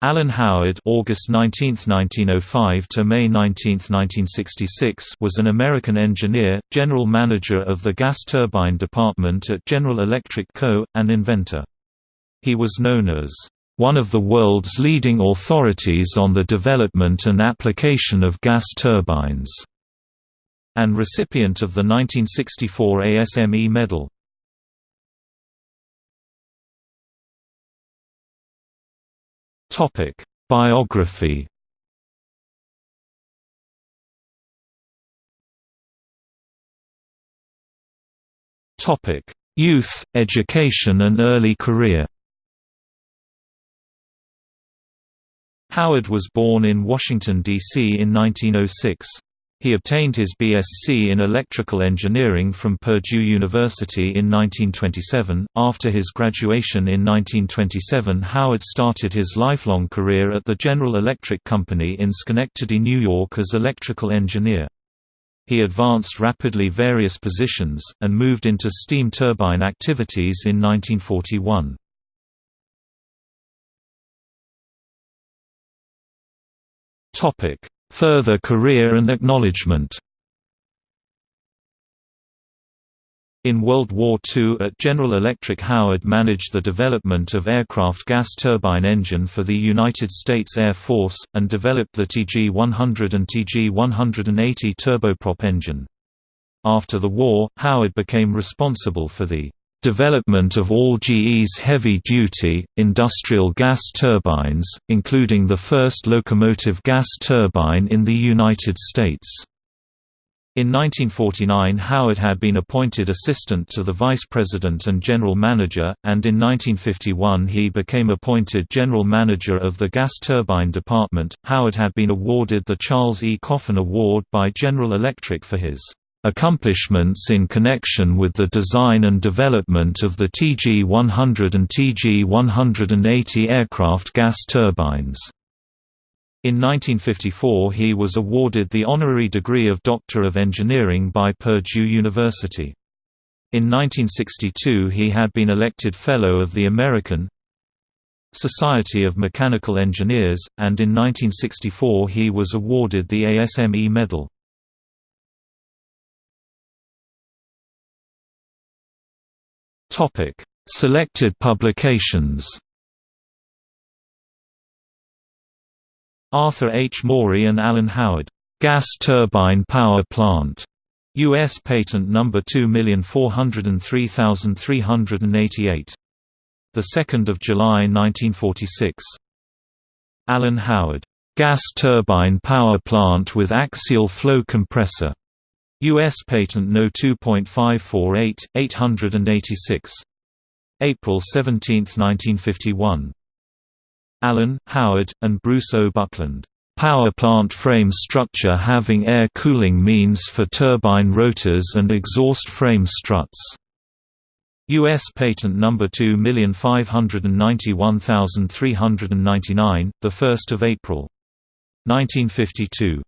Alan Howard August 19, 1905 to May 19, 1966 was an American engineer, general manager of the gas turbine department at General Electric Co., and inventor. He was known as one of the world's leading authorities on the development and application of gas turbines, and recipient of the 1964 ASME Medal. Topic: Biography. Topic: Youth, education and early career. Howard was born in Washington, D.C. in 1906. He obtained his BSc in electrical engineering from Purdue University in 1927. After his graduation in 1927, Howard started his lifelong career at the General Electric Company in Schenectady, New York as electrical engineer. He advanced rapidly various positions, and moved into steam turbine activities in 1941. Topic Further career and acknowledgement In World War II at General Electric Howard managed the development of aircraft gas turbine engine for the United States Air Force, and developed the TG-100 and TG-180 turboprop engine. After the war, Howard became responsible for the Development of all GE's heavy-duty, industrial gas turbines, including the first locomotive gas turbine in the United States. In 1949 Howard had been appointed assistant to the vice president and general manager, and in 1951 he became appointed general manager of the gas turbine department. Howard had been awarded the Charles E. Coffin Award by General Electric for his Accomplishments in connection with the design and development of the TG-100 and TG-180 aircraft gas turbines. In 1954 he was awarded the honorary degree of Doctor of Engineering by Purdue University. In 1962 he had been elected Fellow of the American Society of Mechanical Engineers, and in 1964 he was awarded the ASME Medal. Topic: Selected publications. Arthur H. Maury and Alan Howard, Gas Turbine Power Plant. U.S. Patent Number 2403388. The 2nd of July 1946. Alan Howard, Gas Turbine Power Plant with Axial Flow Compressor. U.S. Patent No. 2.548, 886. April 17, 1951. Alan, Howard, and Bruce O. Buckland. Power plant frame structure having air cooling means for turbine rotors and exhaust frame struts. U.S. Patent Number 2591399, the 1st of April, 1952.